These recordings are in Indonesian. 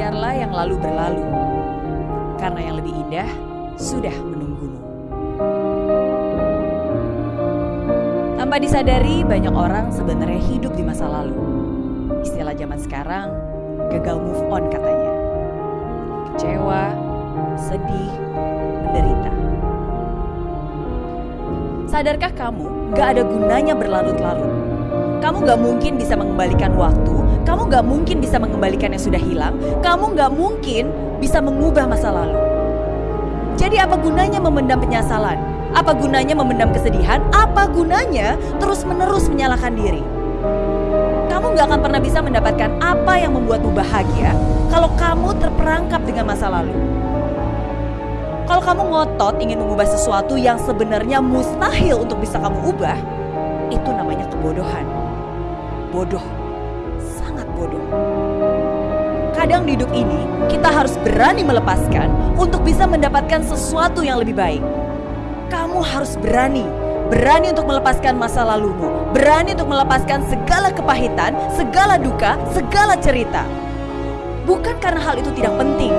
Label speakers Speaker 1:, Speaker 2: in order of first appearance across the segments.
Speaker 1: Biarlah yang lalu berlalu, karena yang lebih indah sudah menunggumu. Tanpa disadari, banyak orang sebenarnya hidup di masa lalu. Istilah zaman sekarang, gagal move on katanya. Kecewa, sedih, menderita. Sadarkah kamu gak ada gunanya berlarut-larut? Kamu gak mungkin bisa mengembalikan waktu, kamu gak mungkin bisa mengembalikan yang sudah hilang, kamu gak mungkin bisa mengubah masa lalu. Jadi apa gunanya memendam penyesalan? Apa gunanya memendam kesedihan? Apa gunanya terus-menerus menyalahkan diri? Kamu gak akan pernah bisa mendapatkan apa yang membuatmu bahagia kalau kamu terperangkap dengan masa lalu. Kalau kamu ngotot ingin mengubah sesuatu yang sebenarnya mustahil untuk bisa kamu ubah, itu namanya kebodohan. Bodoh, sangat bodoh. Kadang di hidup ini kita harus berani melepaskan untuk bisa mendapatkan sesuatu yang lebih baik. Kamu harus berani, berani untuk melepaskan masa lalumu, berani untuk melepaskan segala kepahitan, segala duka, segala cerita. Bukan karena hal itu tidak penting,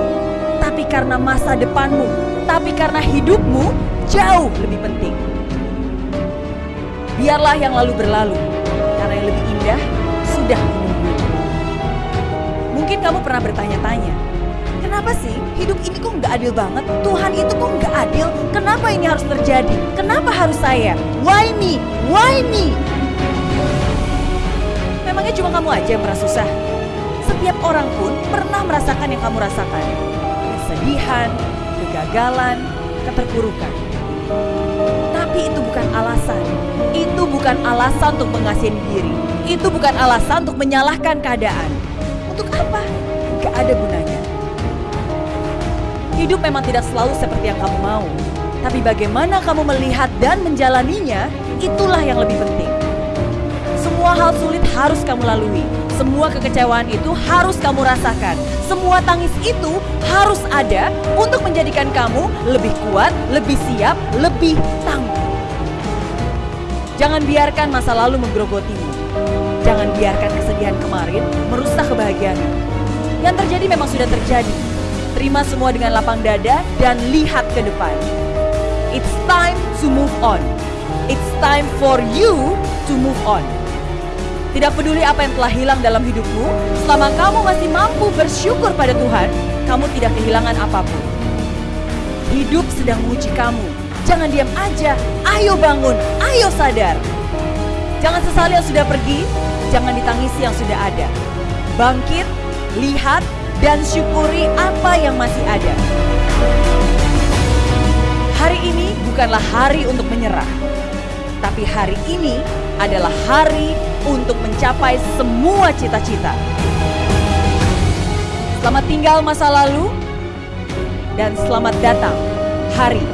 Speaker 1: tapi karena masa depanmu, tapi karena hidupmu jauh lebih penting. Biarlah yang lalu berlalu, indah sudah menunggu. Mungkin kamu pernah bertanya-tanya, kenapa sih hidup ini kok nggak adil banget? Tuhan itu kok nggak adil? Kenapa ini harus terjadi? Kenapa harus saya? Why me? Why me? Memangnya cuma kamu aja yang merasa susah? Setiap orang pun pernah merasakan yang kamu rasakan. Kesedihan, kegagalan, keterpurukan. Tapi itu bukan alasan. Itu bukan alasan untuk mengasihi diri. Itu bukan alasan untuk menyalahkan keadaan. Untuk apa? Gak ada gunanya. Hidup memang tidak selalu seperti yang kamu mau. Tapi bagaimana kamu melihat dan menjalaninya, itulah yang lebih penting. Semua hal sulit harus kamu lalui. Semua kekecewaan itu harus kamu rasakan. Semua tangis itu harus ada untuk menjadikan kamu lebih kuat, lebih siap, lebih tangguh. Jangan biarkan masa lalu menggerogotimu. Jangan biarkan kesedihan kemarin merusak kebahagiaanmu. Yang terjadi memang sudah terjadi. Terima semua dengan lapang dada dan lihat ke depan. It's time to move on. It's time for you to move on. Tidak peduli apa yang telah hilang dalam hidupmu, selama kamu masih mampu bersyukur pada Tuhan, kamu tidak kehilangan apa pun. Hidup sedang menguji kamu. Jangan diam aja. Ayo bangun, ayo sadar. Jangan sesali yang sudah pergi, jangan ditangisi yang sudah ada. Bangkit, lihat, dan syukuri apa yang masih ada. Hari ini bukanlah hari untuk menyerah, tapi hari ini adalah hari untuk mencapai semua cita-cita. Selamat tinggal masa lalu, dan selamat datang hari.